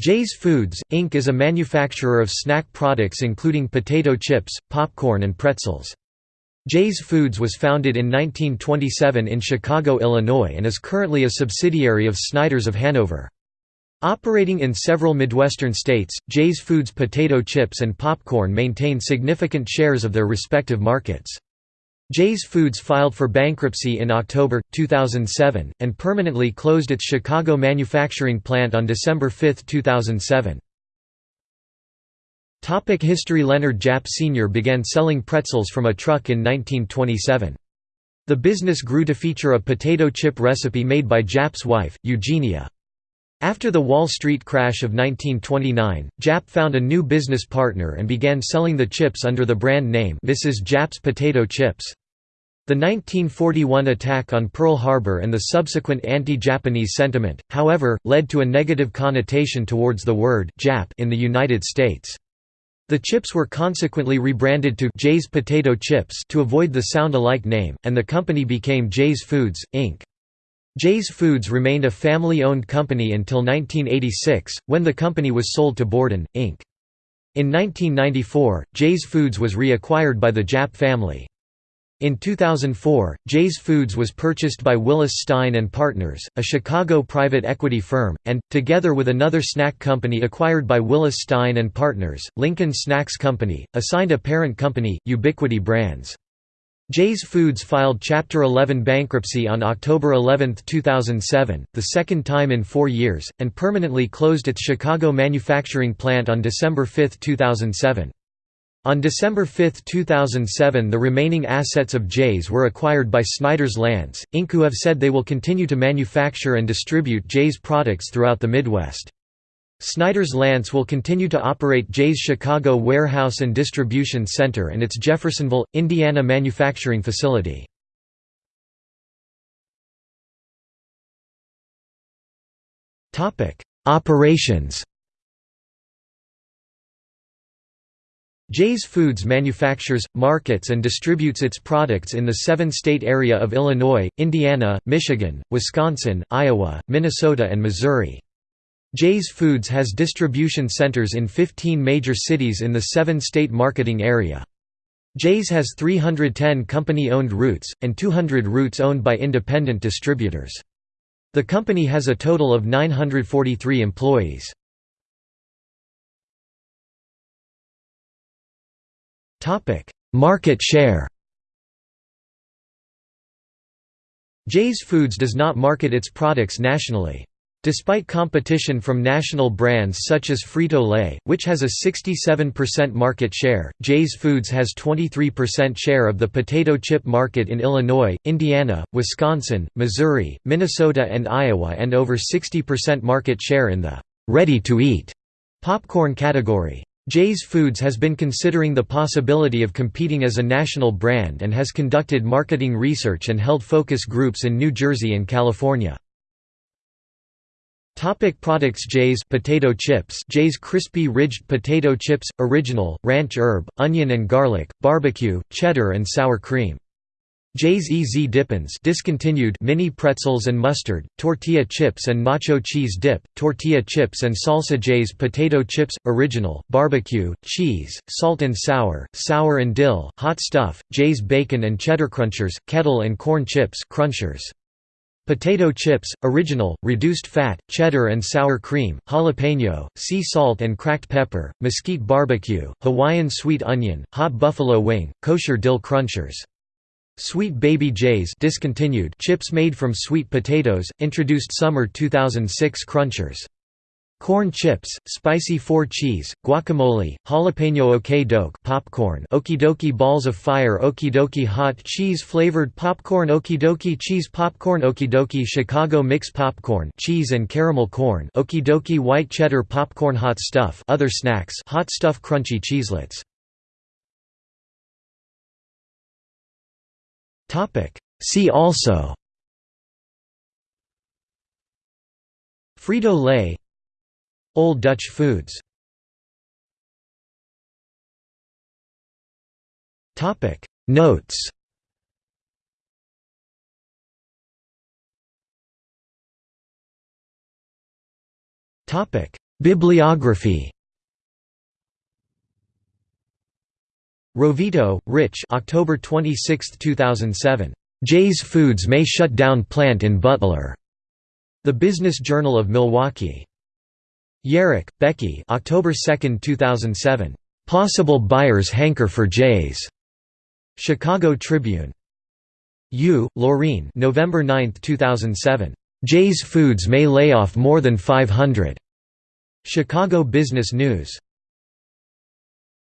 Jay's Foods, Inc. is a manufacturer of snack products including potato chips, popcorn and pretzels. Jay's Foods was founded in 1927 in Chicago, Illinois and is currently a subsidiary of Snyder's of Hanover. Operating in several Midwestern states, Jay's Foods potato chips and popcorn maintain significant shares of their respective markets. Jay's Foods filed for bankruptcy in October, 2007, and permanently closed its Chicago manufacturing plant on December 5, 2007. Topic History Leonard Japp Sr. began selling pretzels from a truck in 1927. The business grew to feature a potato chip recipe made by Japp's wife, Eugenia. After the Wall Street crash of 1929, Japp found a new business partner and began selling the chips under the brand name Mrs. Japp's Potato Chips. The 1941 attack on Pearl Harbor and the subsequent anti-Japanese sentiment, however, led to a negative connotation towards the word Jap in the United States. The chips were consequently rebranded to Jay's Potato Chips to avoid the sound-alike name, and the company became Jay's Foods, Inc. Jay's Foods remained a family-owned company until 1986, when the company was sold to Borden, Inc. In 1994, Jay's Foods was reacquired by the Japp family. In 2004, Jay's Foods was purchased by Willis Stein & Partners, a Chicago private equity firm, and, together with another snack company acquired by Willis Stein & Partners, Lincoln Snacks Company, assigned a parent company, Ubiquity Brands. Jay's Foods filed Chapter 11 bankruptcy on October 11, 2007, the second time in four years, and permanently closed its Chicago manufacturing plant on December 5, 2007. On December 5, 2007 the remaining assets of Jay's were acquired by Snyder's Lance, Inc. who have said they will continue to manufacture and distribute Jay's products throughout the Midwest. Snyder's Lance will continue to operate Jay's Chicago Warehouse and Distribution Center and its Jeffersonville, Indiana manufacturing facility. Operations Jay's Foods manufactures, markets and distributes its products in the seven-state area of Illinois, Indiana, Michigan, Wisconsin, Iowa, Minnesota and Missouri. Jay's Foods has distribution centers in 15 major cities in the seven-state marketing area. Jay's has 310 company-owned routes, and 200 routes owned by independent distributors. The company has a total of 943 employees. Market share Jay's Foods does not market its products nationally. Despite competition from national brands such as Frito-Lay, which has a 67% market share, Jay's Foods has 23% share of the potato chip market in Illinois, Indiana, Wisconsin, Missouri, Minnesota and Iowa and over 60% market share in the «ready-to-eat» popcorn category. Jay's Foods has been considering the possibility of competing as a national brand and has conducted marketing research and held focus groups in New Jersey and California. Topic products Jay's potato chips Jay's crispy ridged potato chips original ranch herb onion and garlic barbecue cheddar and sour cream. Jay's EZ Dippins discontinued mini pretzels and mustard tortilla chips and nacho cheese dip tortilla chips and salsa Jay's potato chips original barbecue cheese salt and sour sour and dill hot stuff Jay's bacon and cheddar crunchers kettle and corn chips crunchers Potato chips, original, reduced fat, cheddar and sour cream, jalapeno, sea salt and cracked pepper, mesquite barbecue, Hawaiian sweet onion, hot buffalo wing, kosher dill crunchers. Sweet Baby Jay's discontinued chips made from sweet potatoes, introduced summer 2006 crunchers. Corn chips, spicy four cheese, guacamole, jalapeno okie doke popcorn okidoki balls of fire okidoki hot cheese flavored popcorn okidoki cheese popcorn okidoki Chicago mix popcorn cheese and caramel corn okidoki white cheddar popcorn hot stuff other snacks hot stuff crunchy cheeselets Topic. See also Frito-Lay Old Dutch foods Notes Bibliography Rovito, Rich October 26, 2007. Jay's Foods may shut down plant in Butler. The Business Journal of Milwaukee. Yerak, Becky October 2, 2007. Possible buyers hanker for Jay's. Chicago Tribune. Yu, Laureen November 9, 2007. Jay's Foods may lay off more than 500. Chicago Business News.